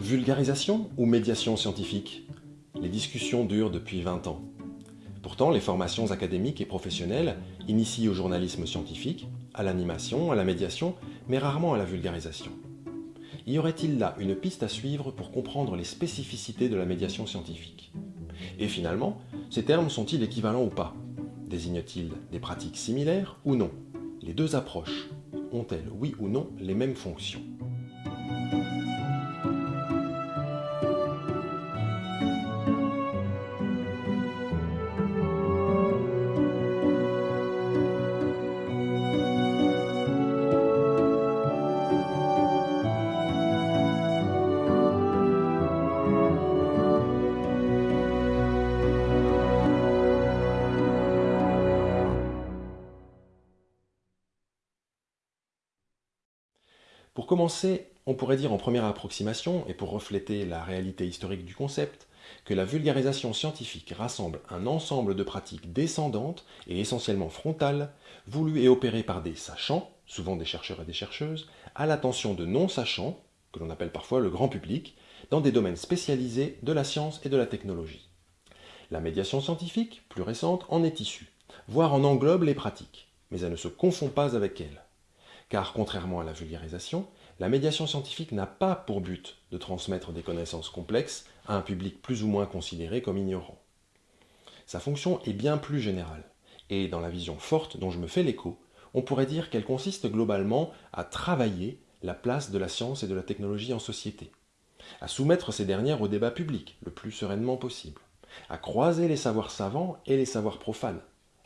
Vulgarisation ou médiation scientifique? Les discussions durent depuis 20 ans. Pourtant, les formations académiques et professionnelles initient au journalisme scientifique, à l'animation, à la médiation, mais rarement à la vulgarisation. Y aurait-il là une piste à suivre pour comprendre les spécificités de la médiation scientifique? Et finalement, ces termes sont-ils équivalents ou pas? Désignent-ils des pratiques similaires ou non? Les deux approches ont-elles, oui ou non, les mêmes fonctions? Pour commencer, on pourrait dire en première approximation, et pour refléter la réalité historique du concept, que la vulgarisation scientifique rassemble un ensemble de pratiques descendantes et essentiellement frontales, voulues et opérées par des sachants, souvent des chercheurs et des chercheuses, à l'attention de non-sachants, que l'on appelle parfois le grand public, dans des domaines spécialisés de la science et de la technologie. La médiation scientifique, plus récente, en est issue, voire en englobe les pratiques, mais elle ne se confond pas avec elles car contrairement à la vulgarisation, la médiation scientifique n'a pas pour but de transmettre des connaissances complexes à un public plus ou moins considéré comme ignorant. Sa fonction est bien plus générale, et dans la vision forte dont je me fais l'écho, on pourrait dire qu'elle consiste globalement à travailler la place de la science et de la technologie en société, à soumettre ces dernières au débat public le plus sereinement possible, à croiser les savoirs savants et les savoirs profanes,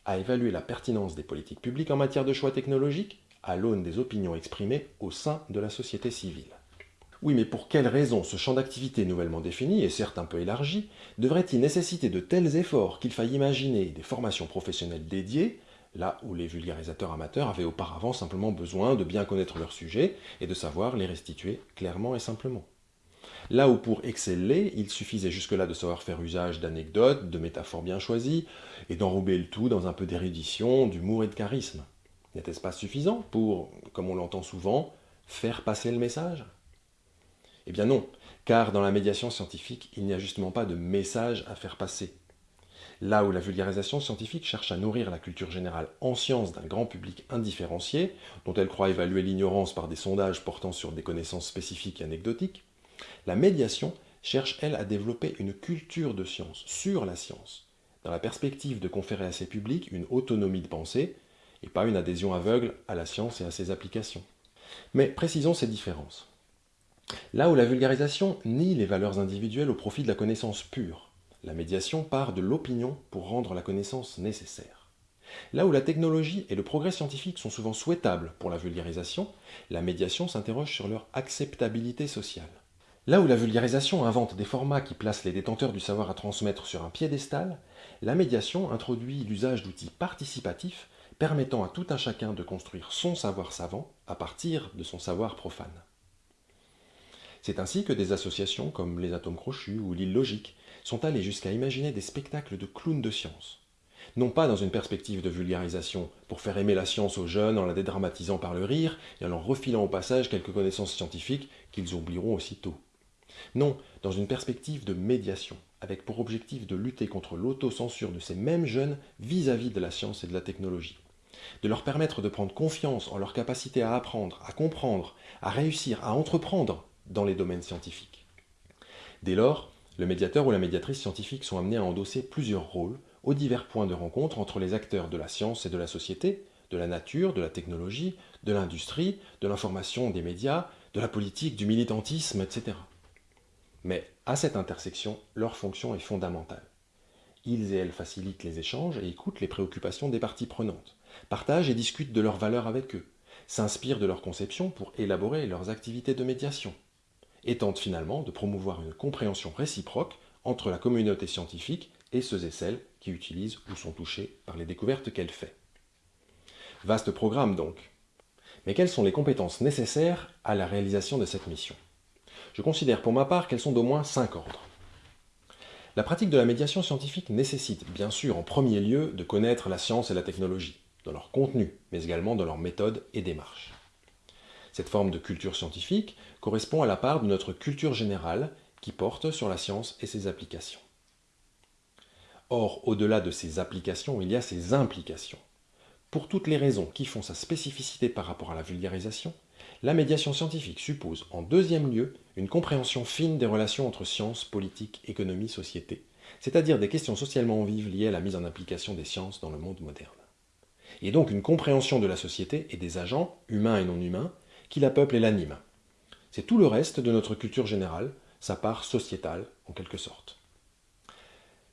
à évaluer la pertinence des politiques publiques en matière de choix technologiques à l'aune des opinions exprimées au sein de la société civile. Oui, mais pour quelles raisons ce champ d'activité nouvellement défini, et certes un peu élargi, devrait-il nécessiter de tels efforts qu'il faille imaginer des formations professionnelles dédiées, là où les vulgarisateurs amateurs avaient auparavant simplement besoin de bien connaître leur sujet et de savoir les restituer clairement et simplement? Là où pour exceller, il suffisait jusque-là de savoir faire usage d'anecdotes, de métaphores bien choisies, et d'enrober le tout dans un peu d'érudition, d'humour et de charisme. N'était-ce pas suffisant pour, comme on l'entend souvent, faire passer le message? Eh bien non, car dans la médiation scientifique, il n'y a justement pas de message à faire passer. Là où la vulgarisation scientifique cherche à nourrir la culture générale en sciences d'un grand public indifférencié, dont elle croit évaluer l'ignorance par des sondages portant sur des connaissances spécifiques et anecdotiques, la médiation cherche, elle, à développer une culture de science sur la science, dans la perspective de conférer à ces publics une autonomie de pensée, et pas une adhésion aveugle à la science et à ses applications. Mais précisons ces différences. Là où la vulgarisation nie les valeurs individuelles au profit de la connaissance pure, la médiation part de l'opinion pour rendre la connaissance nécessaire. Là où la technologie et le progrès scientifique sont souvent souhaitables pour la vulgarisation, la médiation s'interroge sur leur acceptabilité sociale. Là où la vulgarisation invente des formats qui placent les détenteurs du savoir à transmettre sur un piédestal, la médiation introduit l'usage d'outils participatifs permettant à tout un chacun de construire son savoir savant à partir de son savoir profane. C'est ainsi que des associations comme les Atomes Crochus ou l'île Logique sont allées jusqu'à imaginer des spectacles de clowns de science. Non pas dans une perspective de vulgarisation, pour faire aimer la science aux jeunes en la dédramatisant par le rire et en leur refilant au passage quelques connaissances scientifiques qu'ils oublieront aussitôt. Non, dans une perspective de médiation, avec pour objectif de lutter contre l'autocensure de ces mêmes jeunes vis-à-vis -vis de la science et de la technologie de leur permettre de prendre confiance en leur capacité à apprendre, à comprendre, à réussir, à entreprendre dans les domaines scientifiques. Dès lors, le médiateur ou la médiatrice scientifique sont amenés à endosser plusieurs rôles aux divers points de rencontre entre les acteurs de la science et de la société, de la nature, de la technologie, de l'industrie, de l'information, des médias, de la politique, du militantisme, etc. Mais à cette intersection, leur fonction est fondamentale. Ils et elles facilitent les échanges et écoutent les préoccupations des parties prenantes partagent et discutent de leurs valeurs avec eux, s'inspirent de leurs conceptions pour élaborer leurs activités de médiation, et tentent finalement de promouvoir une compréhension réciproque entre la communauté scientifique et ceux et celles qui utilisent ou sont touchés par les découvertes qu'elle fait. Vaste programme donc. Mais quelles sont les compétences nécessaires à la réalisation de cette mission? Je considère pour ma part qu'elles sont d'au moins cinq ordres. La pratique de la médiation scientifique nécessite, bien sûr, en premier lieu, de connaître la science et la technologie, dans leur contenu, mais également dans leur méthode et démarche. Cette forme de culture scientifique correspond à la part de notre culture générale qui porte sur la science et ses applications. Or, au-delà de ses applications, il y a ses implications. Pour toutes les raisons qui font sa spécificité par rapport à la vulgarisation, la médiation scientifique suppose, en deuxième lieu, une compréhension fine des relations entre sciences, politique, économie, société, c'est-à-dire des questions socialement vives liées à la mise en application des sciences dans le monde moderne. Et donc une compréhension de la société et des agents, humains et non humains, qui la peuplent et l'animent. C'est tout le reste de notre culture générale, sa part sociétale en quelque sorte.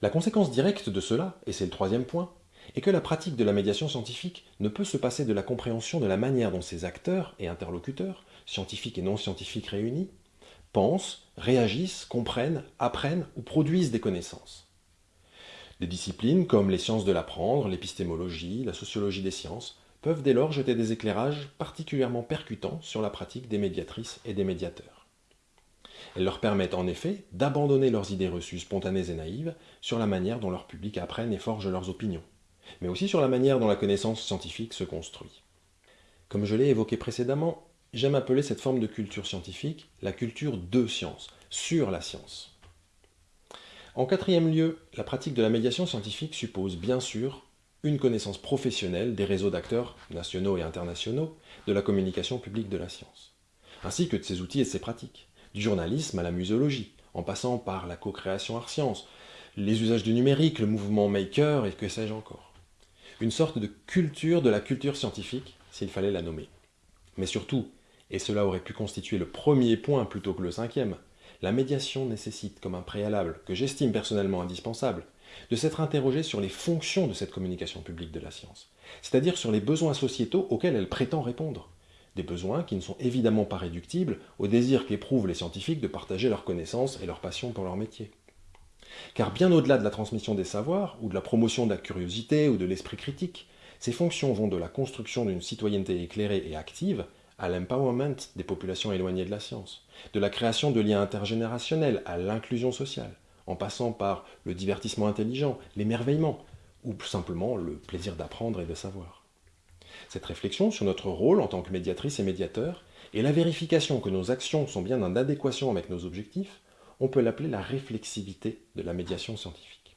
La conséquence directe de cela, et c'est le troisième point, est que la pratique de la médiation scientifique ne peut se passer de la compréhension de la manière dont ces acteurs et interlocuteurs, scientifiques et non scientifiques réunis, pensent, réagissent, comprennent, apprennent ou produisent des connaissances. Des disciplines comme les sciences de l'apprendre, l'épistémologie, la sociologie des sciences peuvent dès lors jeter des éclairages particulièrement percutants sur la pratique des médiatrices et des médiateurs. Elles leur permettent en effet d'abandonner leurs idées reçues spontanées et naïves sur la manière dont leur public apprennent et forgent leurs opinions, mais aussi sur la manière dont la connaissance scientifique se construit. Comme je l'ai évoqué précédemment, j'aime appeler cette forme de culture scientifique la culture de science, sur la science. En quatrième lieu, la pratique de la médiation scientifique suppose bien sûr une connaissance professionnelle des réseaux d'acteurs nationaux et internationaux de la communication publique de la science, ainsi que de ses outils et de ses pratiques du journalisme à la muséologie, en passant par la co-création art-science, les usages du numérique, le mouvement maker et que sais-je encore. Une sorte de culture de la culture scientifique, s'il fallait la nommer. Mais surtout, et cela aurait pu constituer le premier point plutôt que le cinquième, la médiation nécessite comme un préalable, que j'estime personnellement indispensable, de s'être interrogé sur les fonctions de cette communication publique de la science, c'est-à-dire sur les besoins sociétaux auxquels elle prétend répondre. Des besoins qui ne sont évidemment pas réductibles au désir qu'éprouvent les scientifiques de partager leurs connaissances et leur passion pour leur métier. Car bien au-delà de la transmission des savoirs, ou de la promotion de la curiosité ou de l'esprit critique, ces fonctions vont de la construction d'une citoyenneté éclairée et active à l'empowerment des populations éloignées de la science, de la création de liens intergénérationnels à l'inclusion sociale, en passant par le divertissement intelligent, l'émerveillement, ou simplement le plaisir d'apprendre et de savoir. Cette réflexion sur notre rôle en tant que médiatrice et médiateur, et la vérification que nos actions sont bien en adéquation avec nos objectifs, on peut l'appeler la réflexivité de la médiation scientifique.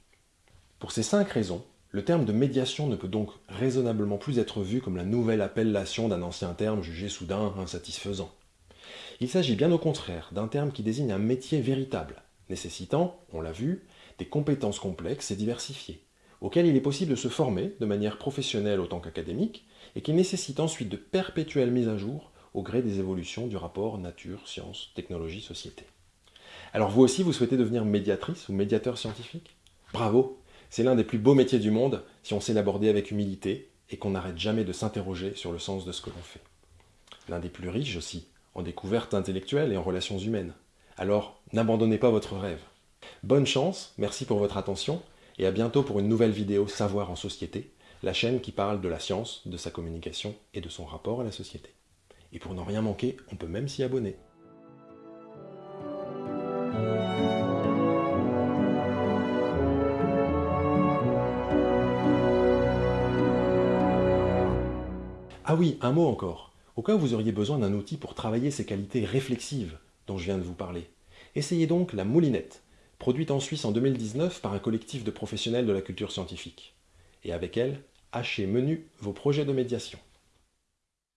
Pour ces cinq raisons, le terme de médiation ne peut donc raisonnablement plus être vu comme la nouvelle appellation d'un ancien terme jugé soudain insatisfaisant. Il s'agit bien au contraire d'un terme qui désigne un métier véritable, nécessitant, on l'a vu, des compétences complexes et diversifiées, auxquelles il est possible de se former de manière professionnelle autant qu'académique, et qui nécessite ensuite de perpétuelles mises à jour au gré des évolutions du rapport nature, science, technologie, société. Alors vous aussi, vous souhaitez devenir médiatrice ou médiateur scientifique? Bravo C'est l'un des plus beaux métiers du monde si on sait l'aborder avec humilité et qu'on n'arrête jamais de s'interroger sur le sens de ce que l'on fait. L'un des plus riches aussi, en découvertes intellectuelles et en relations humaines. Alors, n'abandonnez pas votre rêve. Bonne chance, merci pour votre attention, et à bientôt pour une nouvelle vidéo Savoir en société, la chaîne qui parle de la science, de sa communication et de son rapport à la société. Et pour n'en rien manquer, on peut même s'y abonner. Ah oui, un mot encore. Au cas où vous auriez besoin d'un outil pour travailler ces qualités réflexives dont je viens de vous parler, essayez donc la Moulinette, produite en Suisse en 2019 par un collectif de professionnels de la culture scientifique. Et avec elle, hachez menu vos projets de médiation.